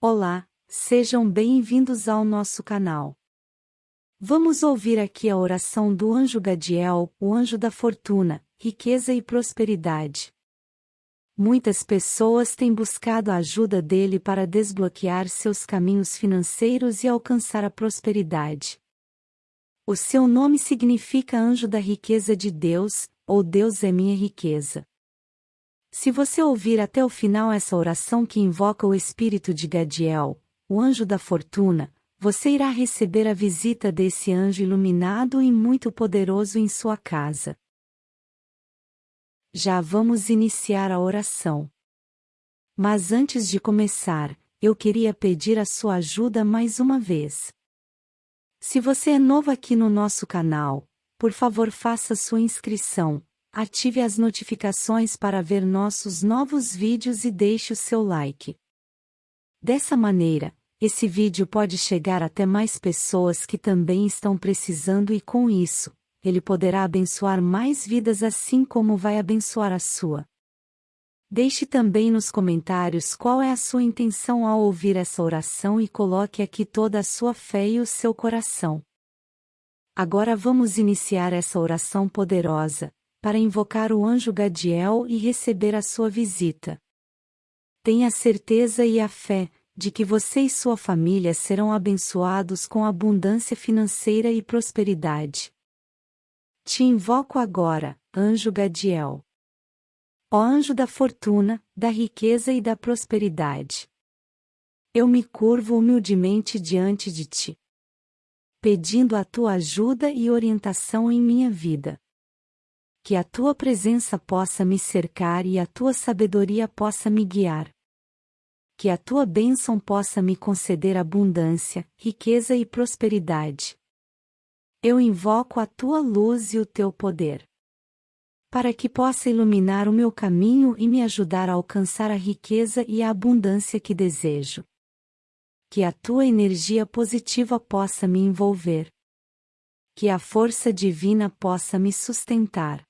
Olá, sejam bem-vindos ao nosso canal. Vamos ouvir aqui a oração do anjo Gadiel, o anjo da fortuna, riqueza e prosperidade. Muitas pessoas têm buscado a ajuda dele para desbloquear seus caminhos financeiros e alcançar a prosperidade. O seu nome significa anjo da riqueza de Deus, ou Deus é minha riqueza. Se você ouvir até o final essa oração que invoca o espírito de Gadiel, o anjo da fortuna, você irá receber a visita desse anjo iluminado e muito poderoso em sua casa. Já vamos iniciar a oração. Mas antes de começar, eu queria pedir a sua ajuda mais uma vez. Se você é novo aqui no nosso canal, por favor faça sua inscrição, ative as notificações para ver nossos novos vídeos e deixe o seu like. Dessa maneira, esse vídeo pode chegar até mais pessoas que também estão precisando e com isso, ele poderá abençoar mais vidas assim como vai abençoar a sua. Deixe também nos comentários qual é a sua intenção ao ouvir essa oração e coloque aqui toda a sua fé e o seu coração. Agora vamos iniciar essa oração poderosa, para invocar o anjo Gadiel e receber a sua visita. Tenha certeza e a fé, de que você e sua família serão abençoados com abundância financeira e prosperidade. Te invoco agora, anjo Gadiel. Ó anjo da fortuna, da riqueza e da prosperidade. Eu me curvo humildemente diante de ti, pedindo a tua ajuda e orientação em minha vida. Que a tua presença possa me cercar e a tua sabedoria possa me guiar. Que a tua bênção possa me conceder abundância, riqueza e prosperidade. Eu invoco a tua luz e o teu poder. Para que possa iluminar o meu caminho e me ajudar a alcançar a riqueza e a abundância que desejo. Que a tua energia positiva possa me envolver. Que a força divina possa me sustentar.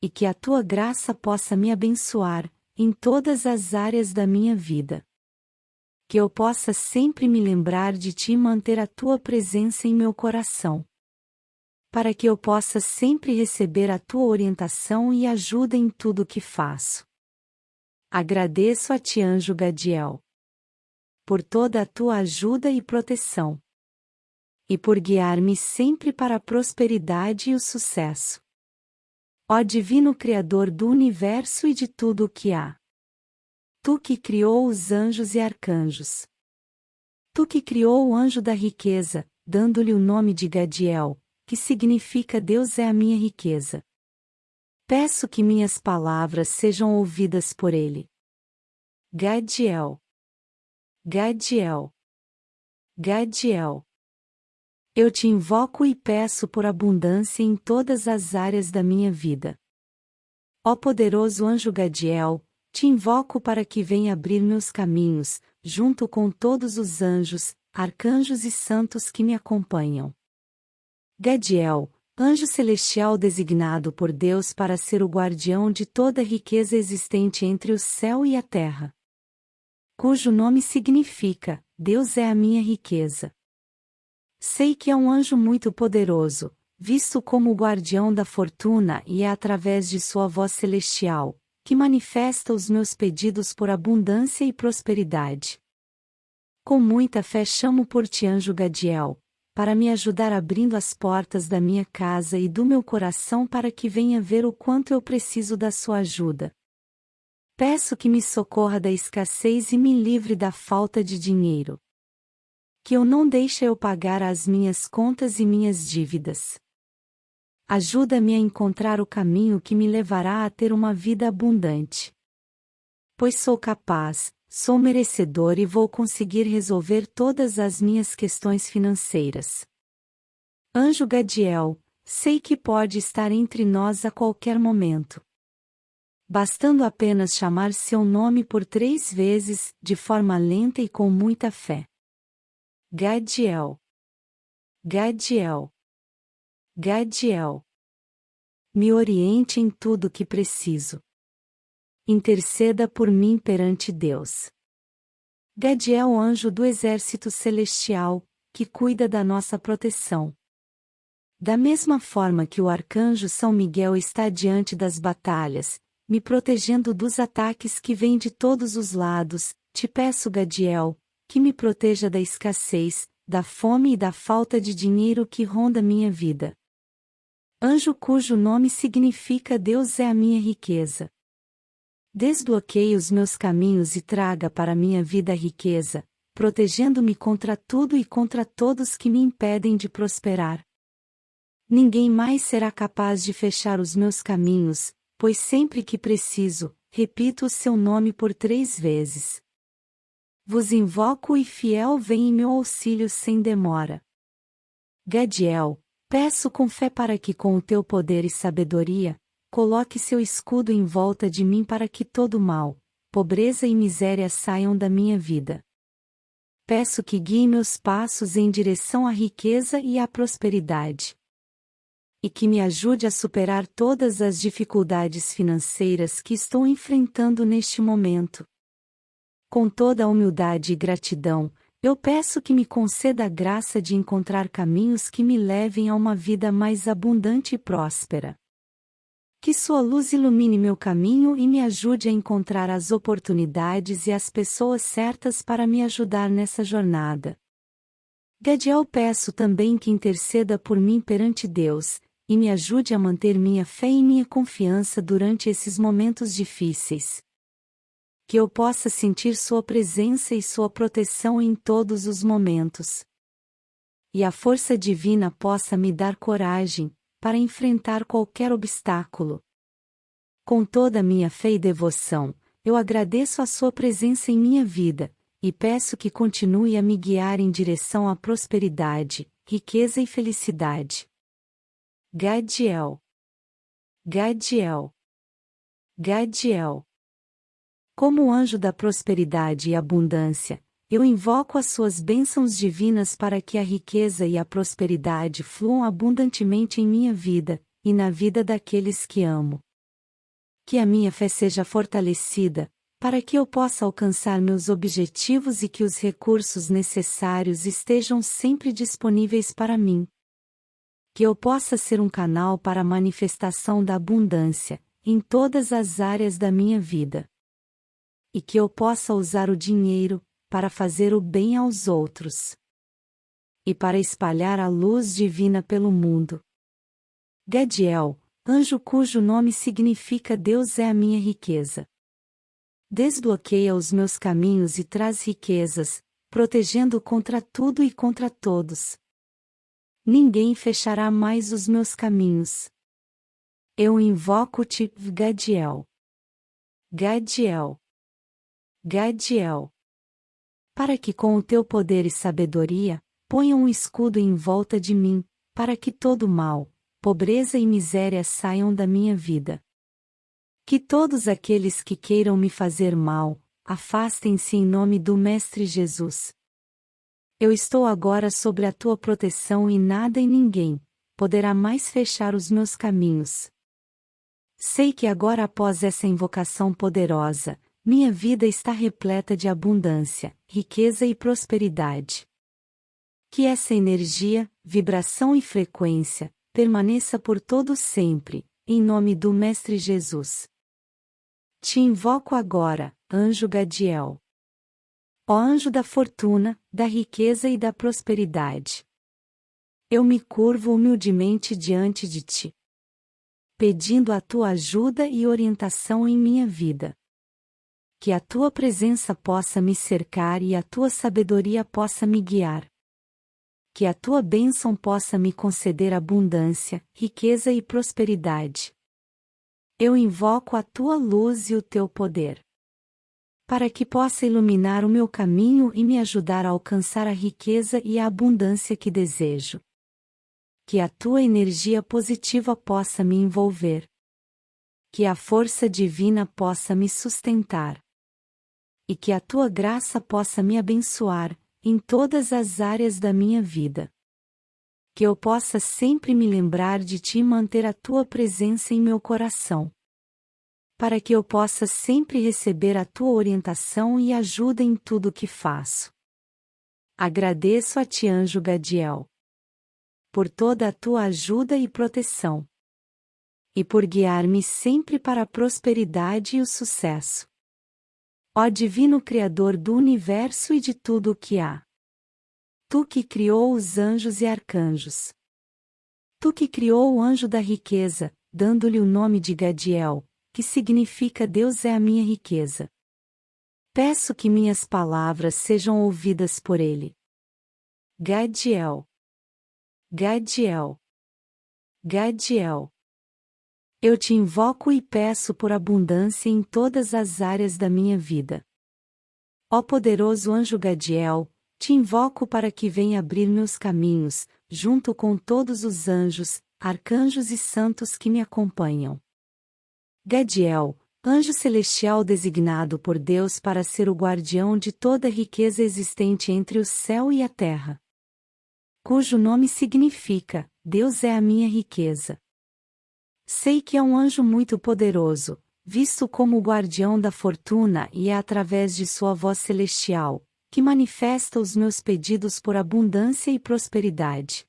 E que a tua graça possa me abençoar, em todas as áreas da minha vida que eu possa sempre me lembrar de ti e manter a tua presença em meu coração. Para que eu possa sempre receber a tua orientação e ajuda em tudo o que faço. Agradeço a ti, anjo Gadiel, por toda a tua ajuda e proteção. E por guiar-me sempre para a prosperidade e o sucesso. Ó Divino Criador do Universo e de tudo o que há. Tu que criou os anjos e arcanjos. Tu que criou o anjo da riqueza, dando-lhe o nome de Gadiel, que significa Deus é a minha riqueza. Peço que minhas palavras sejam ouvidas por ele. Gadiel. Gadiel. Gadiel. Eu te invoco e peço por abundância em todas as áreas da minha vida. Ó poderoso anjo Gadiel, te invoco para que venha abrir meus caminhos, junto com todos os anjos, arcanjos e santos que me acompanham. Gadiel, anjo celestial designado por Deus para ser o guardião de toda riqueza existente entre o céu e a terra. Cujo nome significa: Deus é a minha riqueza. Sei que é um anjo muito poderoso, visto como o guardião da fortuna e é através de sua voz celestial, que manifesta os meus pedidos por abundância e prosperidade. Com muita fé chamo por ti anjo Gadiel, para me ajudar abrindo as portas da minha casa e do meu coração para que venha ver o quanto eu preciso da sua ajuda. Peço que me socorra da escassez e me livre da falta de dinheiro. Que eu não deixe eu pagar as minhas contas e minhas dívidas. Ajuda-me a encontrar o caminho que me levará a ter uma vida abundante. Pois sou capaz, sou merecedor e vou conseguir resolver todas as minhas questões financeiras. Anjo Gadiel, sei que pode estar entre nós a qualquer momento. Bastando apenas chamar seu nome por três vezes, de forma lenta e com muita fé. Gadiel. Gadiel. Gadiel. Me oriente em tudo que preciso. Interceda por mim perante Deus. Gadiel anjo do exército celestial, que cuida da nossa proteção. Da mesma forma que o arcanjo São Miguel está diante das batalhas, me protegendo dos ataques que vêm de todos os lados, te peço, Gadiel, que me proteja da escassez, da fome e da falta de dinheiro que ronda minha vida. Anjo cujo nome significa Deus é a minha riqueza. Desbloqueie os meus caminhos e traga para minha vida riqueza, protegendo-me contra tudo e contra todos que me impedem de prosperar. Ninguém mais será capaz de fechar os meus caminhos, pois sempre que preciso, repito o seu nome por três vezes. Vos invoco e fiel vem em meu auxílio sem demora. Gadiel, peço com fé para que com o teu poder e sabedoria, Coloque seu escudo em volta de mim para que todo mal, pobreza e miséria saiam da minha vida. Peço que guie meus passos em direção à riqueza e à prosperidade. E que me ajude a superar todas as dificuldades financeiras que estou enfrentando neste momento. Com toda a humildade e gratidão, eu peço que me conceda a graça de encontrar caminhos que me levem a uma vida mais abundante e próspera. Que sua luz ilumine meu caminho e me ajude a encontrar as oportunidades e as pessoas certas para me ajudar nessa jornada. Gadiel peço também que interceda por mim perante Deus, e me ajude a manter minha fé e minha confiança durante esses momentos difíceis. Que eu possa sentir Sua presença e Sua proteção em todos os momentos. E a força divina possa me dar coragem, para enfrentar qualquer obstáculo. Com toda a minha fé e devoção, eu agradeço a sua presença em minha vida, e peço que continue a me guiar em direção à prosperidade, riqueza e felicidade. Gadiel. Gadiel. Gadiel. Como anjo da prosperidade e abundância, eu invoco as suas bênçãos divinas para que a riqueza e a prosperidade fluam abundantemente em minha vida, e na vida daqueles que amo. Que a minha fé seja fortalecida, para que eu possa alcançar meus objetivos e que os recursos necessários estejam sempre disponíveis para mim. Que eu possa ser um canal para a manifestação da abundância, em todas as áreas da minha vida. E que eu possa usar o dinheiro, para fazer o bem aos outros e para espalhar a luz divina pelo mundo. Gadiel, anjo cujo nome significa Deus é a minha riqueza. Desbloqueia os meus caminhos e traz riquezas, protegendo contra tudo e contra todos. Ninguém fechará mais os meus caminhos. Eu invoco-te, Gadiel. Gadiel. Gadiel para que com o teu poder e sabedoria, ponha um escudo em volta de mim, para que todo mal, pobreza e miséria saiam da minha vida. Que todos aqueles que queiram me fazer mal, afastem-se em nome do Mestre Jesus. Eu estou agora sobre a tua proteção e nada e ninguém poderá mais fechar os meus caminhos. Sei que agora após essa invocação poderosa, minha vida está repleta de abundância, riqueza e prosperidade. Que essa energia, vibração e frequência permaneça por todo sempre, em nome do Mestre Jesus. Te invoco agora, anjo Gadiel. Ó anjo da fortuna, da riqueza e da prosperidade. Eu me curvo humildemente diante de ti, pedindo a tua ajuda e orientação em minha vida que a tua presença possa me cercar e a tua sabedoria possa me guiar. Que a tua bênção possa me conceder abundância, riqueza e prosperidade. Eu invoco a tua luz e o teu poder. Para que possa iluminar o meu caminho e me ajudar a alcançar a riqueza e a abundância que desejo. Que a tua energia positiva possa me envolver. Que a força divina possa me sustentar e que a tua graça possa me abençoar, em todas as áreas da minha vida. Que eu possa sempre me lembrar de ti e manter a tua presença em meu coração. para que eu possa sempre receber a tua orientação e ajuda em tudo o que faço. Agradeço a ti, anjo Gadiel, por toda a tua ajuda e proteção, e por guiar-me sempre para a prosperidade e o sucesso. Ó Divino Criador do universo e de tudo o que há. Tu que criou os anjos e arcanjos. Tu que criou o anjo da riqueza, dando-lhe o nome de Gadiel, que significa Deus é a minha riqueza. Peço que minhas palavras sejam ouvidas por ele. Gadiel. Gadiel. Gadiel. Eu te invoco e peço por abundância em todas as áreas da minha vida. Ó poderoso anjo Gadiel, te invoco para que venha abrir meus caminhos, junto com todos os anjos, arcanjos e santos que me acompanham. Gadiel, anjo celestial designado por Deus para ser o guardião de toda riqueza existente entre o céu e a terra. Cujo nome significa: Deus é a minha riqueza. Sei que é um anjo muito poderoso, visto como o guardião da fortuna e é através de sua voz celestial, que manifesta os meus pedidos por abundância e prosperidade.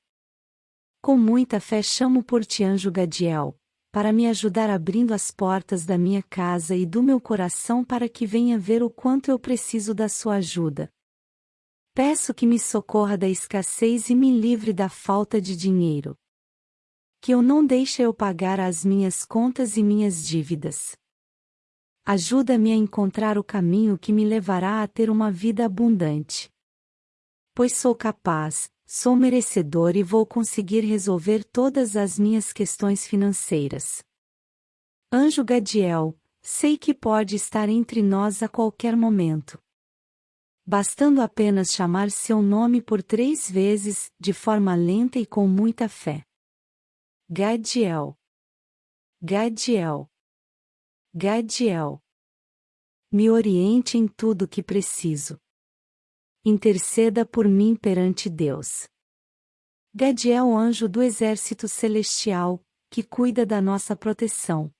Com muita fé chamo por ti anjo Gadiel, para me ajudar abrindo as portas da minha casa e do meu coração para que venha ver o quanto eu preciso da sua ajuda. Peço que me socorra da escassez e me livre da falta de dinheiro. Que eu não deixe eu pagar as minhas contas e minhas dívidas. Ajuda-me a encontrar o caminho que me levará a ter uma vida abundante. Pois sou capaz, Sou merecedor e vou conseguir resolver todas as minhas questões financeiras. Anjo Gadiel, sei que pode estar entre nós a qualquer momento. Bastando apenas chamar seu nome por três vezes, de forma lenta e com muita fé. Gadiel. Gadiel. Gadiel. Me oriente em tudo que preciso interceda por mim perante Deus. Gadiel anjo do exército celestial, que cuida da nossa proteção.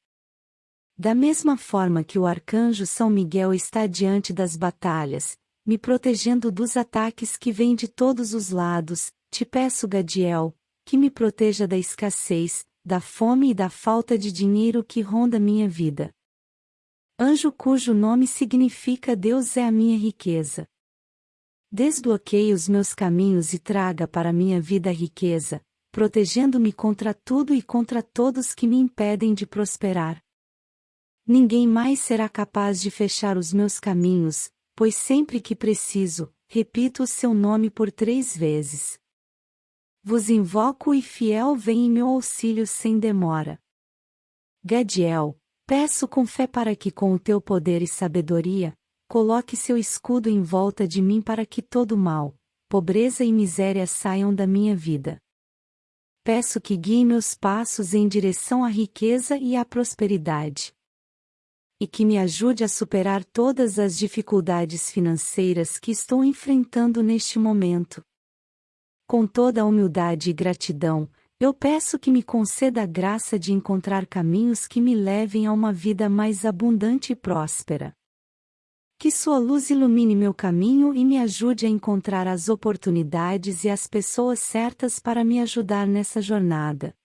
Da mesma forma que o arcanjo São Miguel está diante das batalhas, me protegendo dos ataques que vêm de todos os lados, te peço, Gadiel, que me proteja da escassez, da fome e da falta de dinheiro que ronda minha vida. Anjo cujo nome significa Deus é a minha riqueza. Desbloqueie os meus caminhos e traga para minha vida riqueza, protegendo-me contra tudo e contra todos que me impedem de prosperar. Ninguém mais será capaz de fechar os meus caminhos, pois sempre que preciso, repito o seu nome por três vezes. Vos invoco e fiel vem em meu auxílio sem demora. Gadiel, peço com fé para que com o teu poder e sabedoria, Coloque seu escudo em volta de mim para que todo mal, pobreza e miséria saiam da minha vida. Peço que guie meus passos em direção à riqueza e à prosperidade. E que me ajude a superar todas as dificuldades financeiras que estou enfrentando neste momento. Com toda humildade e gratidão, eu peço que me conceda a graça de encontrar caminhos que me levem a uma vida mais abundante e próspera. Que sua luz ilumine meu caminho e me ajude a encontrar as oportunidades e as pessoas certas para me ajudar nessa jornada.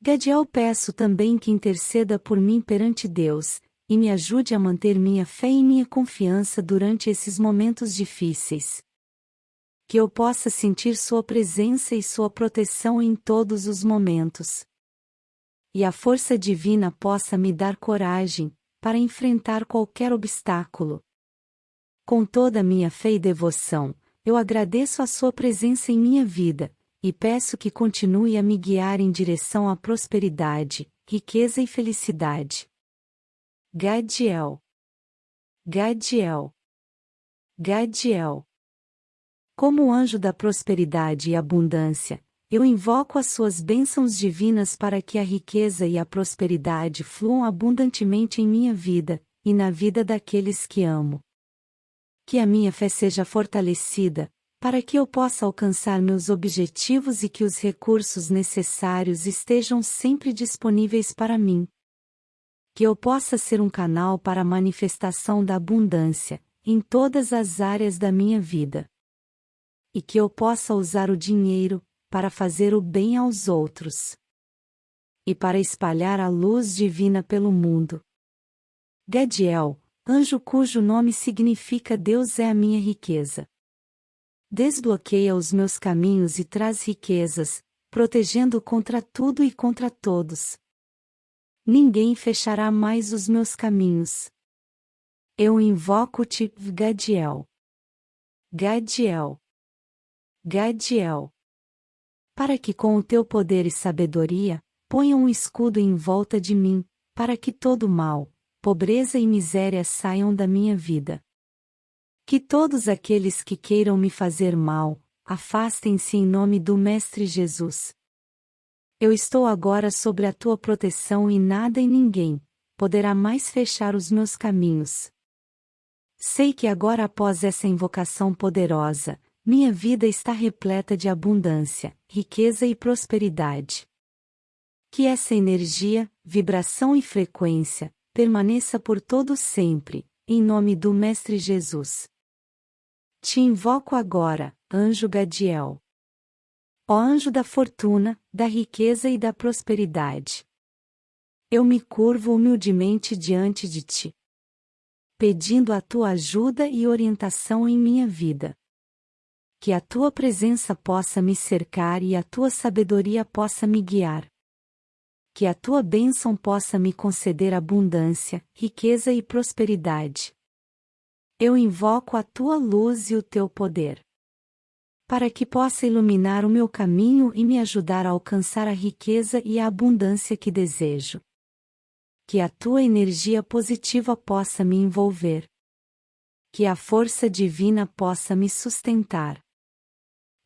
Gadiel peço também que interceda por mim perante Deus, e me ajude a manter minha fé e minha confiança durante esses momentos difíceis. Que eu possa sentir Sua presença e Sua proteção em todos os momentos. E a força divina possa me dar coragem, para enfrentar qualquer obstáculo. Com toda a minha fé e devoção, eu agradeço a Sua presença em minha vida, e peço que continue a me guiar em direção à prosperidade, riqueza e felicidade. Gadiel. Gadiel. Gadiel. Como anjo da prosperidade e abundância, eu invoco as suas bênçãos divinas para que a riqueza e a prosperidade fluam abundantemente em minha vida, e na vida daqueles que amo. Que a minha fé seja fortalecida, para que eu possa alcançar meus objetivos e que os recursos necessários estejam sempre disponíveis para mim. Que eu possa ser um canal para a manifestação da abundância, em todas as áreas da minha vida. E que eu possa usar o dinheiro, para fazer o bem aos outros. E para espalhar a luz divina pelo mundo. Gadiel, anjo cujo nome significa Deus é a minha riqueza. Desbloqueia os meus caminhos e traz riquezas, protegendo contra tudo e contra todos. Ninguém fechará mais os meus caminhos. Eu invoco-te, Gadiel. Gadiel. Gadiel. Para que com o teu poder e sabedoria, ponha um escudo em volta de mim, para que todo mal, pobreza e miséria saiam da minha vida. Que todos aqueles que queiram me fazer mal, afastem-se em nome do Mestre Jesus. Eu estou agora sobre a tua proteção e nada e ninguém poderá mais fechar os meus caminhos. Sei que agora após essa invocação poderosa, minha vida está repleta de abundância, riqueza e prosperidade. Que essa energia, vibração e frequência permaneça por todo sempre, em nome do Mestre Jesus. Te invoco agora, anjo Gadiel. Ó anjo da fortuna, da riqueza e da prosperidade. Eu me curvo humildemente diante de ti, pedindo a tua ajuda e orientação em minha vida. Que a tua presença possa me cercar e a tua sabedoria possa me guiar que a tua bênção possa me conceder abundância, riqueza e prosperidade. Eu invoco a tua luz e o teu poder. Para que possa iluminar o meu caminho e me ajudar a alcançar a riqueza e a abundância que desejo. Que a tua energia positiva possa me envolver. Que a força divina possa me sustentar.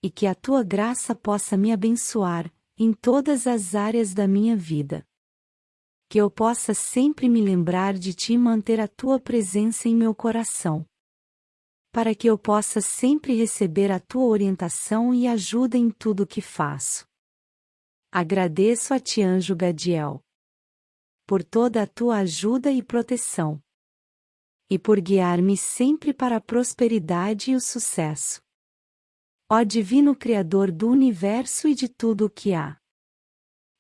E que a tua graça possa me abençoar, em todas as áreas da minha vida. Que eu possa sempre me lembrar de ti e manter a tua presença em meu coração. Para que eu possa sempre receber a tua orientação e ajuda em tudo o que faço. Agradeço a ti, anjo Gadiel, por toda a tua ajuda e proteção. E por guiar-me sempre para a prosperidade e o sucesso. Ó Divino Criador do Universo e de tudo o que há.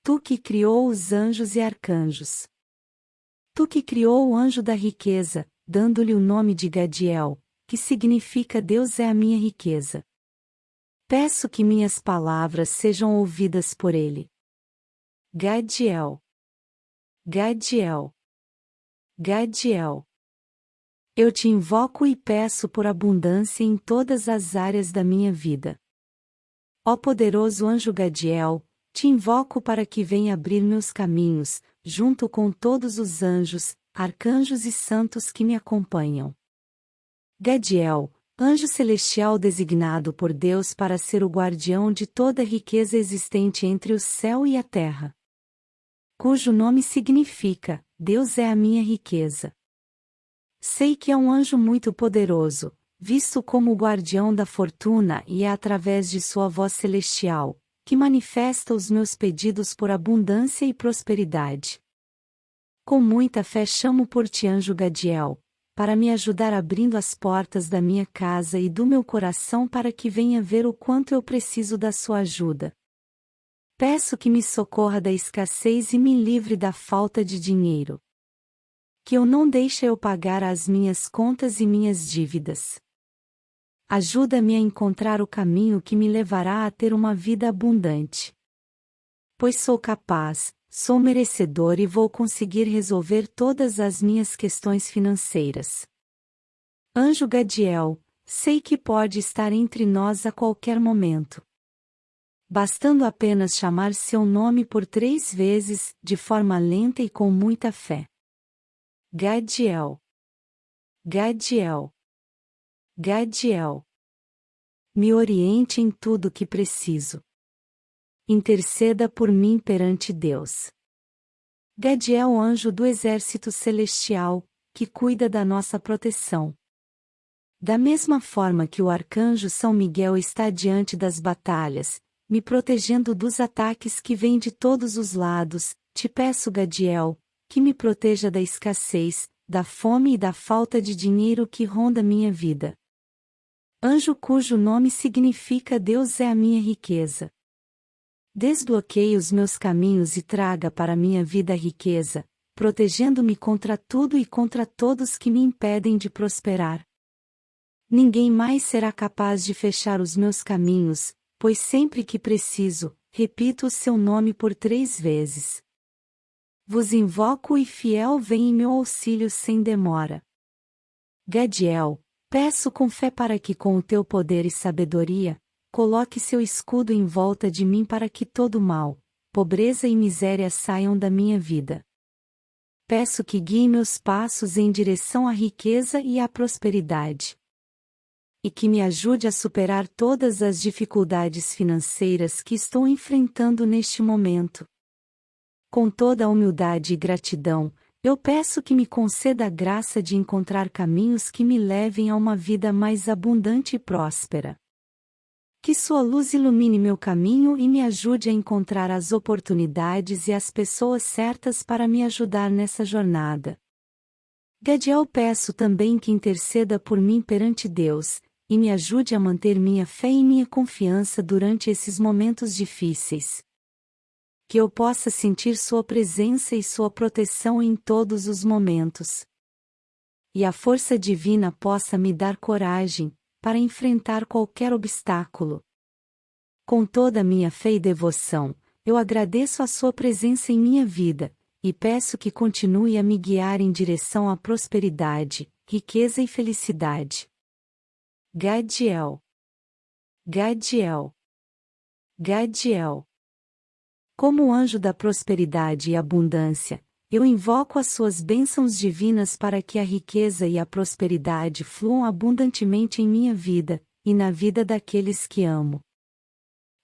Tu que criou os anjos e arcanjos. Tu que criou o anjo da riqueza, dando-lhe o nome de Gadiel, que significa Deus é a minha riqueza. Peço que minhas palavras sejam ouvidas por ele. Gadiel. Gadiel. Gadiel. Eu te invoco e peço por abundância em todas as áreas da minha vida. Ó poderoso anjo Gadiel, te invoco para que venha abrir meus caminhos, junto com todos os anjos, arcanjos e santos que me acompanham. Gadiel, anjo celestial designado por Deus para ser o guardião de toda riqueza existente entre o céu e a terra. Cujo nome significa: Deus é a minha riqueza. Sei que é um anjo muito poderoso, visto como o guardião da fortuna e é através de sua voz celestial, que manifesta os meus pedidos por abundância e prosperidade. Com muita fé chamo por ti anjo Gadiel, para me ajudar abrindo as portas da minha casa e do meu coração para que venha ver o quanto eu preciso da sua ajuda. Peço que me socorra da escassez e me livre da falta de dinheiro que eu não deixe eu pagar as minhas contas e minhas dívidas. Ajuda-me a encontrar o caminho que me levará a ter uma vida abundante. Pois sou capaz, sou merecedor e vou conseguir resolver todas as minhas questões financeiras. Anjo Gadiel, sei que pode estar entre nós a qualquer momento. Bastando apenas chamar seu nome por três vezes, de forma lenta e com muita fé. Gadiel. Gadiel. Gadiel. Me oriente em tudo que preciso. Interceda por mim perante Deus. Gadiel, anjo do exército celestial, que cuida da nossa proteção. Da mesma forma que o arcanjo São Miguel está diante das batalhas, me protegendo dos ataques que vêm de todos os lados, te peço, Gadiel, que me proteja da escassez, da fome e da falta de dinheiro que ronda minha vida. Anjo cujo nome significa Deus é a minha riqueza. Desbloqueie os meus caminhos e traga para minha vida riqueza, protegendo-me contra tudo e contra todos que me impedem de prosperar. Ninguém mais será capaz de fechar os meus caminhos, pois sempre que preciso, repito o seu nome por três vezes. Vos invoco e fiel vem em meu auxílio sem demora. Gadiel, peço com fé para que com o teu poder e sabedoria, coloque seu escudo em volta de mim para que todo mal, pobreza e miséria saiam da minha vida. Peço que guie meus passos em direção à riqueza e à prosperidade e que me ajude a superar todas as dificuldades financeiras que estou enfrentando neste momento. Com toda a humildade e gratidão, eu peço que me conceda a graça de encontrar caminhos que me levem a uma vida mais abundante e próspera. Que Sua luz ilumine meu caminho e me ajude a encontrar as oportunidades e as pessoas certas para me ajudar nessa jornada. Gadiel peço também que interceda por mim perante Deus, e me ajude a manter minha fé e minha confiança durante esses momentos difíceis. Que eu possa sentir Sua presença e Sua proteção em todos os momentos. E a força divina possa me dar coragem, para enfrentar qualquer obstáculo. Com toda a minha fé e devoção, eu agradeço a Sua presença em minha vida, e peço que continue a me guiar em direção à prosperidade, riqueza e felicidade. Gadiel. Gadiel. Gadiel. Como anjo da prosperidade e abundância, eu invoco as suas bênçãos divinas para que a riqueza e a prosperidade fluam abundantemente em minha vida, e na vida daqueles que amo.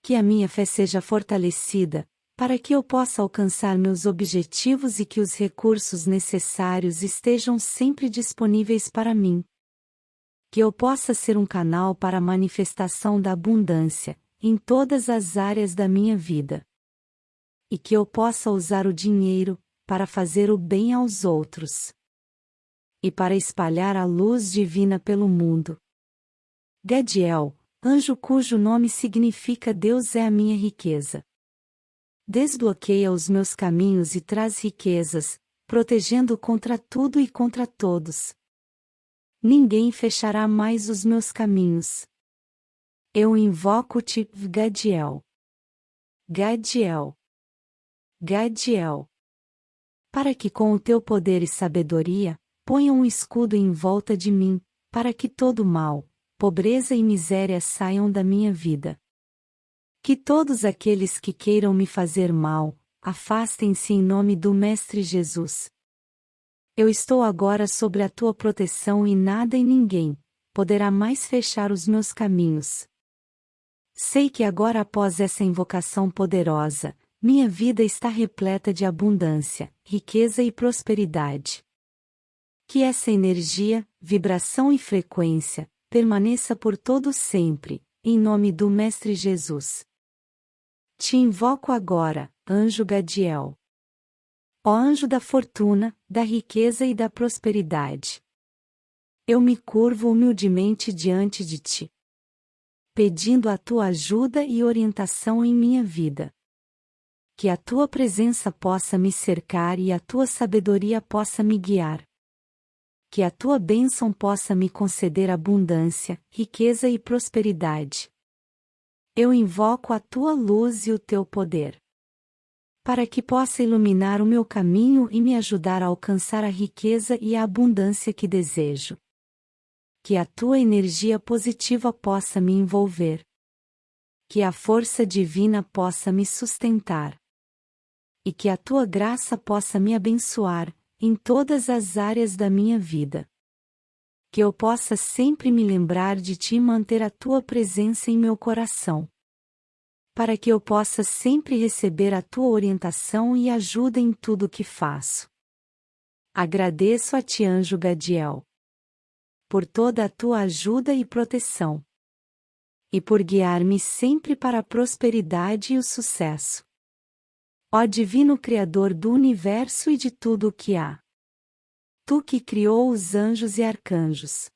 Que a minha fé seja fortalecida, para que eu possa alcançar meus objetivos e que os recursos necessários estejam sempre disponíveis para mim que eu possa ser um canal para a manifestação da abundância, em todas as áreas da minha vida. E que eu possa usar o dinheiro, para fazer o bem aos outros. E para espalhar a luz divina pelo mundo. Gadiel, anjo cujo nome significa Deus é a minha riqueza. Desbloqueia os meus caminhos e traz riquezas, protegendo contra tudo e contra todos ninguém fechará mais os meus caminhos. Eu invoco-te, Gadiel. Gadiel. Gadiel. Para que com o teu poder e sabedoria, ponha um escudo em volta de mim, para que todo mal, pobreza e miséria saiam da minha vida. Que todos aqueles que queiram me fazer mal, afastem-se em nome do Mestre Jesus. Eu estou agora sobre a tua proteção e nada e ninguém poderá mais fechar os meus caminhos. Sei que agora após essa invocação poderosa, minha vida está repleta de abundância, riqueza e prosperidade. Que essa energia, vibração e frequência permaneça por todo sempre, em nome do Mestre Jesus. Te invoco agora, anjo Gadiel. Ó anjo da fortuna, da riqueza e da prosperidade. Eu me curvo humildemente diante de ti, pedindo a tua ajuda e orientação em minha vida. Que a tua presença possa me cercar e a tua sabedoria possa me guiar. Que a tua bênção possa me conceder abundância, riqueza e prosperidade. Eu invoco a tua luz e o teu poder para que possa iluminar o meu caminho e me ajudar a alcançar a riqueza e a abundância que desejo. Que a tua energia positiva possa me envolver. Que a força divina possa me sustentar. E que a tua graça possa me abençoar, em todas as áreas da minha vida. Que eu possa sempre me lembrar de ti e manter a tua presença em meu coração para que eu possa sempre receber a tua orientação e ajuda em tudo o que faço. Agradeço a ti, anjo Gadiel, por toda a tua ajuda e proteção, e por guiar-me sempre para a prosperidade e o sucesso. Ó Divino Criador do Universo e de tudo o que há. Tu que criou os anjos e arcanjos.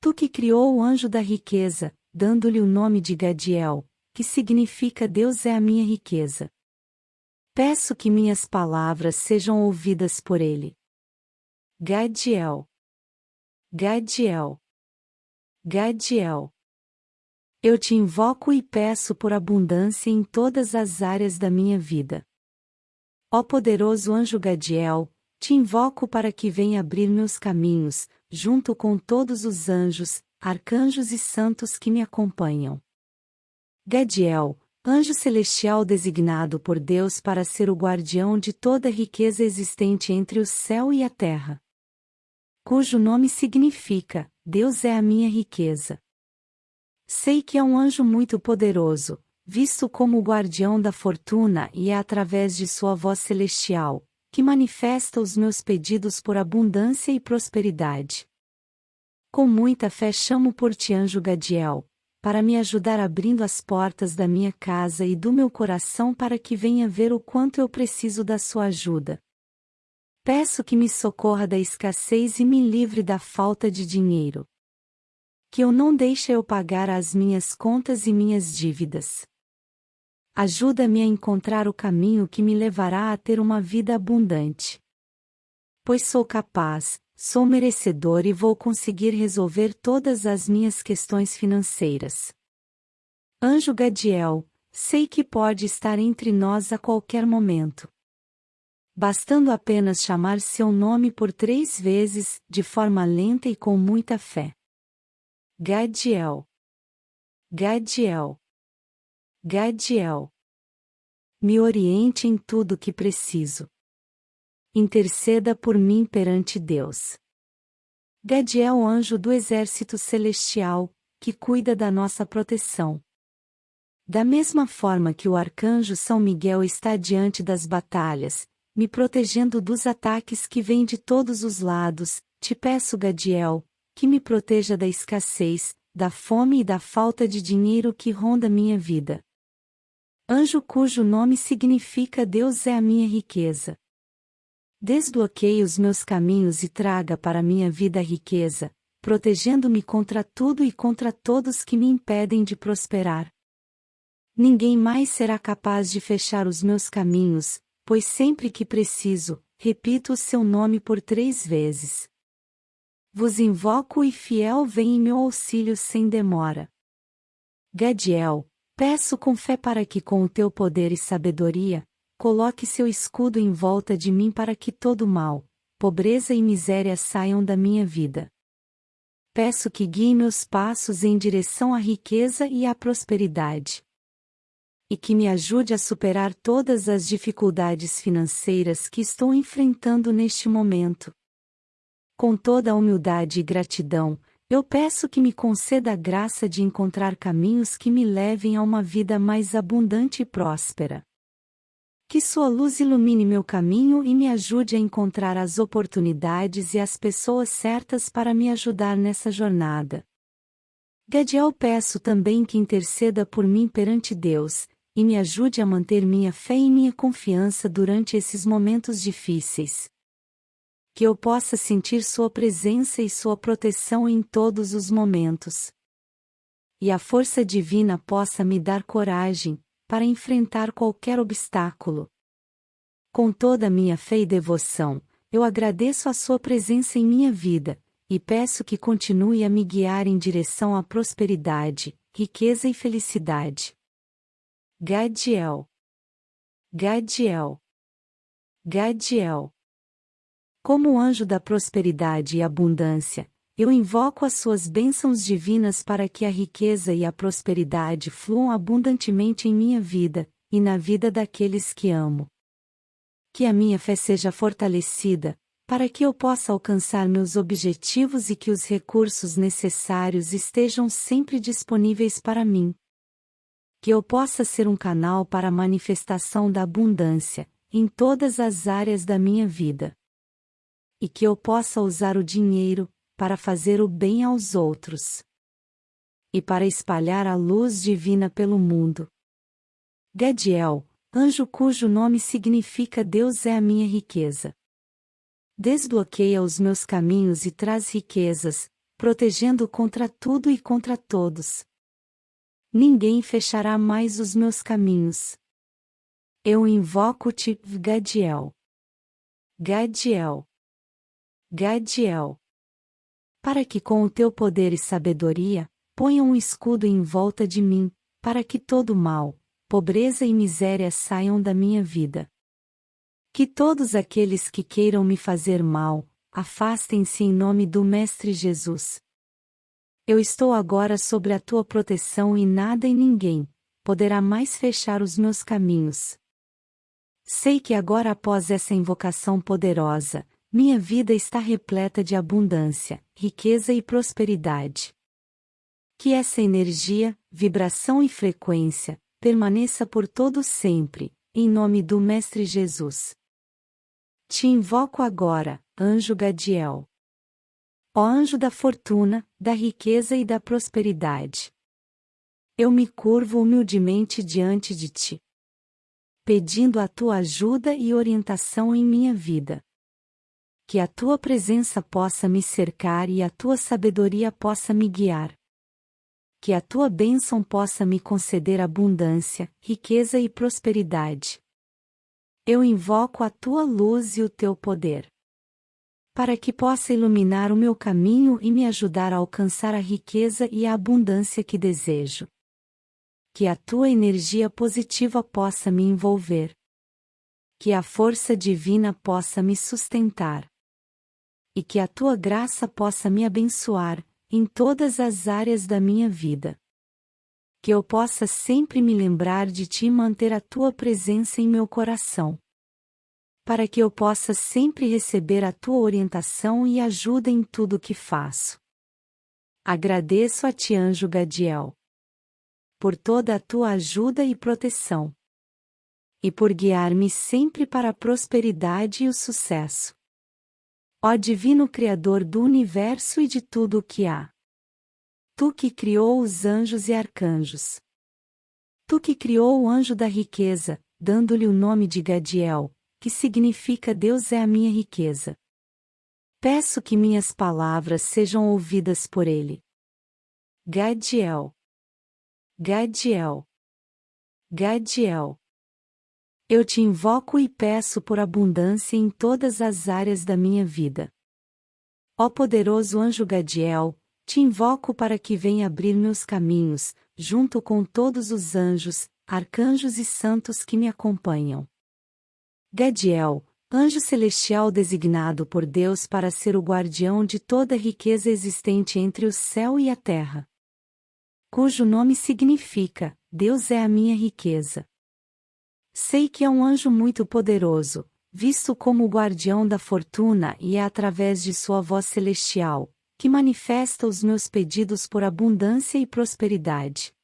Tu que criou o anjo da riqueza, dando-lhe o nome de Gadiel, que significa Deus é a minha riqueza. Peço que minhas palavras sejam ouvidas por ele. Gadiel. Gadiel. Gadiel. Eu te invoco e peço por abundância em todas as áreas da minha vida. Ó poderoso anjo Gadiel, te invoco para que venha abrir meus caminhos, junto com todos os anjos, arcanjos e santos que me acompanham. Gadiel, anjo celestial designado por Deus para ser o guardião de toda riqueza existente entre o céu e a terra. Cujo nome significa: Deus é a minha riqueza. Sei que é um anjo muito poderoso, visto como o guardião da fortuna e é através de sua voz celestial, que manifesta os meus pedidos por abundância e prosperidade. Com muita fé chamo por ti anjo Gadiel, para me ajudar abrindo as portas da minha casa e do meu coração para que venha ver o quanto eu preciso da sua ajuda. Peço que me socorra da escassez e me livre da falta de dinheiro que eu não deixe eu pagar as minhas contas e minhas dívidas. Ajuda-me a encontrar o caminho que me levará a ter uma vida abundante. Pois sou capaz, sou merecedor e vou conseguir resolver todas as minhas questões financeiras. Anjo Gadiel, sei que pode estar entre nós a qualquer momento. Bastando apenas chamar seu nome por três vezes, de forma lenta e com muita fé. Gadiel. Gadiel. Gadiel. Me oriente em tudo que preciso. Interceda por mim perante Deus. Gadiel, anjo do exército celestial, que cuida da nossa proteção. Da mesma forma que o arcanjo São Miguel está diante das batalhas, me protegendo dos ataques que vêm de todos os lados, te peço, Gadiel, que me proteja da escassez, da fome e da falta de dinheiro que ronda minha vida. Anjo cujo nome significa Deus é a minha riqueza. Desbloqueie os meus caminhos e traga para minha vida a riqueza, protegendo-me contra tudo e contra todos que me impedem de prosperar. Ninguém mais será capaz de fechar os meus caminhos, pois sempre que preciso, repito o seu nome por três vezes. Vos invoco e fiel vem em meu auxílio sem demora. Gadiel, peço com fé para que com o teu poder e sabedoria, coloque seu escudo em volta de mim para que todo mal, pobreza e miséria saiam da minha vida. Peço que guie meus passos em direção à riqueza e à prosperidade. E que me ajude a superar todas as dificuldades financeiras que estou enfrentando neste momento. Com toda a humildade e gratidão, eu peço que me conceda a graça de encontrar caminhos que me levem a uma vida mais abundante e próspera. Que Sua luz ilumine meu caminho e me ajude a encontrar as oportunidades e as pessoas certas para me ajudar nessa jornada. Gadiel peço também que interceda por mim perante Deus, e me ajude a manter minha fé e minha confiança durante esses momentos difíceis que eu possa sentir Sua presença e Sua proteção em todos os momentos. E a força divina possa me dar coragem, para enfrentar qualquer obstáculo. Com toda a minha fé e devoção, eu agradeço a Sua presença em minha vida, e peço que continue a me guiar em direção à prosperidade, riqueza e felicidade. Gadiel. Gadiel. Gadiel. Como anjo da prosperidade e abundância, eu invoco as suas bênçãos divinas para que a riqueza e a prosperidade fluam abundantemente em minha vida, e na vida daqueles que amo. Que a minha fé seja fortalecida, para que eu possa alcançar meus objetivos e que os recursos necessários estejam sempre disponíveis para mim. Que eu possa ser um canal para a manifestação da abundância, em todas as áreas da minha vida e que eu possa usar o dinheiro para fazer o bem aos outros e para espalhar a luz divina pelo mundo. Gadiel, anjo cujo nome significa Deus é a minha riqueza. Desbloqueia os meus caminhos e traz riquezas, protegendo contra tudo e contra todos. Ninguém fechará mais os meus caminhos. Eu invoco-te, Gadiel. Gadiel. Gadiel. Para que com o teu poder e sabedoria, ponha um escudo em volta de mim, para que todo mal, pobreza e miséria saiam da minha vida. Que todos aqueles que queiram me fazer mal, afastem-se em nome do Mestre Jesus. Eu estou agora sobre a tua proteção e nada e ninguém poderá mais fechar os meus caminhos. Sei que agora após essa invocação poderosa, minha vida está repleta de abundância, riqueza e prosperidade. Que essa energia, vibração e frequência permaneça por todo sempre, em nome do Mestre Jesus. Te invoco agora, anjo Gadiel. Ó anjo da fortuna, da riqueza e da prosperidade. Eu me curvo humildemente diante de ti, pedindo a tua ajuda e orientação em minha vida. Que a tua presença possa me cercar e a tua sabedoria possa me guiar. Que a tua bênção possa me conceder abundância, riqueza e prosperidade eu invoco a tua luz e o teu poder. Para que possa iluminar o meu caminho e me ajudar a alcançar a riqueza e a abundância que desejo. Que a tua energia positiva possa me envolver. Que a força divina possa me sustentar. E que a tua graça possa me abençoar, em todas as áreas da minha vida que eu possa sempre me lembrar de ti e manter a tua presença em meu coração. Para que eu possa sempre receber a tua orientação e ajuda em tudo o que faço. Agradeço a ti, anjo Gadiel, por toda a tua ajuda e proteção. E por guiar-me sempre para a prosperidade e o sucesso. Ó Divino Criador do universo e de tudo o que há. Tu que criou os anjos e arcanjos. Tu que criou o anjo da riqueza, dando-lhe o nome de Gadiel, que significa Deus é a minha riqueza. Peço que minhas palavras sejam ouvidas por ele. Gadiel. Gadiel. Gadiel. Eu te invoco e peço por abundância em todas as áreas da minha vida. Ó poderoso anjo Gadiel, te invoco para que venha abrir meus caminhos, junto com todos os anjos, arcanjos e santos que me acompanham. Gadiel, anjo celestial designado por Deus para ser o guardião de toda riqueza existente entre o céu e a terra. Cujo nome significa: Deus é a minha riqueza. Sei que é um anjo muito poderoso, visto como o guardião da fortuna e é através de sua voz celestial, que manifesta os meus pedidos por abundância e prosperidade.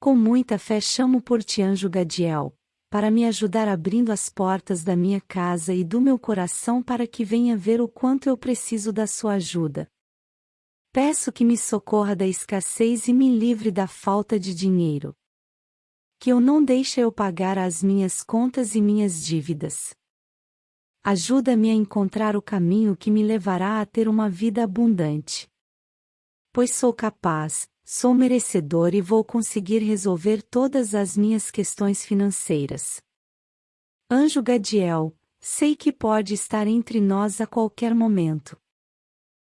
Com muita fé chamo por ti anjo Gadiel, para me ajudar abrindo as portas da minha casa e do meu coração para que venha ver o quanto eu preciso da sua ajuda. Peço que me socorra da escassez e me livre da falta de dinheiro. Que eu não deixe eu pagar as minhas contas e minhas dívidas. Ajuda-me a encontrar o caminho que me levará a ter uma vida abundante. Pois sou capaz, sou merecedor e vou conseguir resolver todas as minhas questões financeiras. Anjo Gadiel, sei que pode estar entre nós a qualquer momento.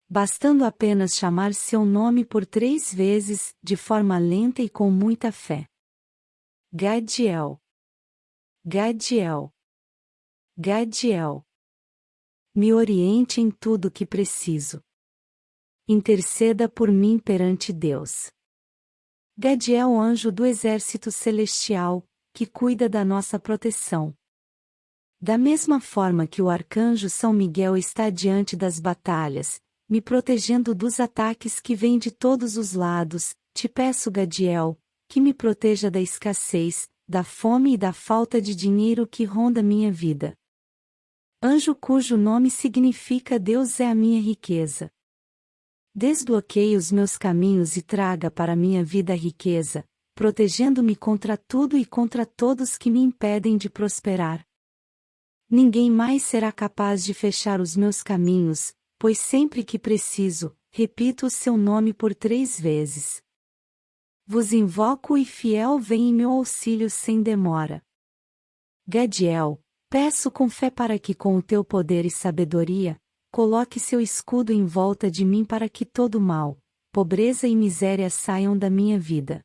Bastando apenas chamar seu nome por três vezes, de forma lenta e com muita fé. Gadiel. Gadiel. Gadiel. Me oriente em tudo que preciso. Interceda por mim perante Deus. Gadiel, anjo do exército celestial, que cuida da nossa proteção. Da mesma forma que o arcanjo São Miguel está diante das batalhas, me protegendo dos ataques que vêm de todos os lados, te peço, Gadiel, que me proteja da escassez, da fome e da falta de dinheiro que ronda minha vida anjo cujo nome significa Deus é a minha riqueza. Desbloqueie os meus caminhos e traga para minha vida a riqueza, protegendo-me contra tudo e contra todos que me impedem de prosperar. Ninguém mais será capaz de fechar os meus caminhos, pois sempre que preciso, repito o seu nome por três vezes. Vos invoco e fiel vem em meu auxílio sem demora. Gadiel, peço com fé para que com o teu poder e sabedoria, coloque seu escudo em volta de mim para que todo mal, pobreza e miséria saiam da minha vida.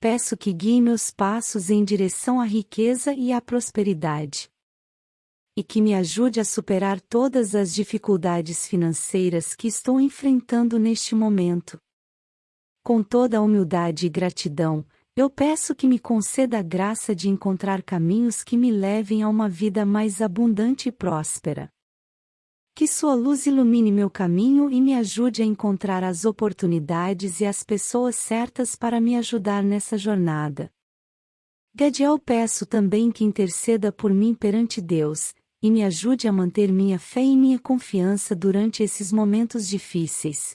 Peço que guie meus passos em direção à riqueza e à prosperidade. E que me ajude a superar todas as dificuldades financeiras que estou enfrentando neste momento. Com toda a humildade e gratidão, eu peço que me conceda a graça de encontrar caminhos que me levem a uma vida mais abundante e próspera. Que Sua luz ilumine meu caminho e me ajude a encontrar as oportunidades e as pessoas certas para me ajudar nessa jornada. Gadiel peço também que interceda por mim perante Deus, e me ajude a manter minha fé e minha confiança durante esses momentos difíceis.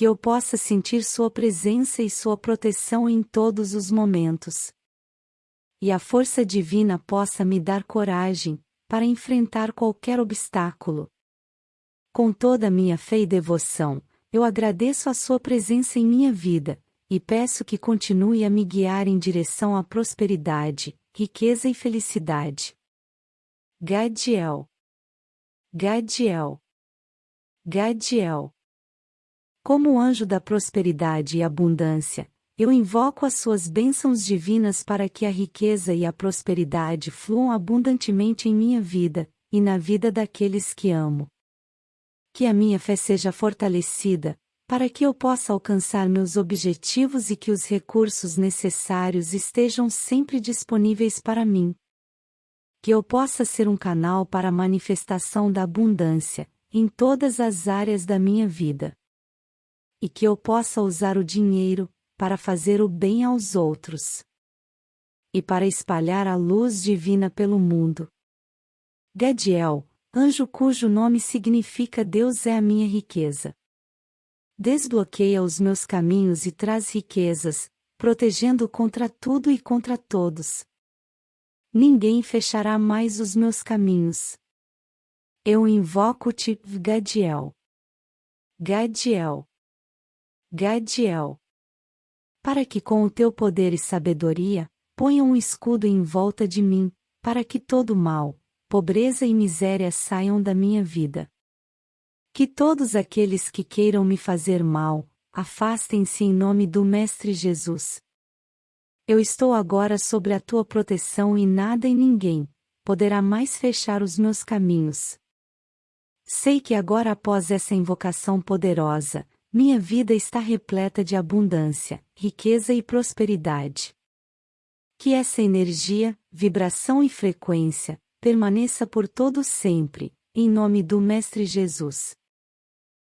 Que eu possa sentir Sua presença e Sua proteção em todos os momentos. E a força divina possa me dar coragem, para enfrentar qualquer obstáculo. Com toda a minha fé e devoção, eu agradeço a Sua presença em minha vida, e peço que continue a me guiar em direção à prosperidade, riqueza e felicidade. Gadiel. Gadiel. Gadiel. Como anjo da prosperidade e abundância, eu invoco as suas bênçãos divinas para que a riqueza e a prosperidade fluam abundantemente em minha vida, e na vida daqueles que amo. Que a minha fé seja fortalecida, para que eu possa alcançar meus objetivos e que os recursos necessários estejam sempre disponíveis para mim. Que eu possa ser um canal para a manifestação da abundância, em todas as áreas da minha vida. E que eu possa usar o dinheiro, para fazer o bem aos outros e para espalhar a luz divina pelo mundo. Gadiel, anjo cujo nome significa Deus é a minha riqueza. Desbloqueia os meus caminhos e traz riquezas, protegendo contra tudo e contra todos. Ninguém fechará mais os meus caminhos. Eu invoco-te, Gadiel. Gadiel. Gadiel para que com o teu poder e sabedoria, ponha um escudo em volta de mim, para que todo mal, pobreza e miséria saiam da minha vida. Que todos aqueles que queiram me fazer mal, afastem-se em nome do Mestre Jesus. Eu estou agora sobre a tua proteção e nada e ninguém poderá mais fechar os meus caminhos. Sei que agora após essa invocação poderosa, minha vida está repleta de abundância, riqueza e prosperidade. Que essa energia, vibração e frequência permaneça por todo sempre, em nome do Mestre Jesus.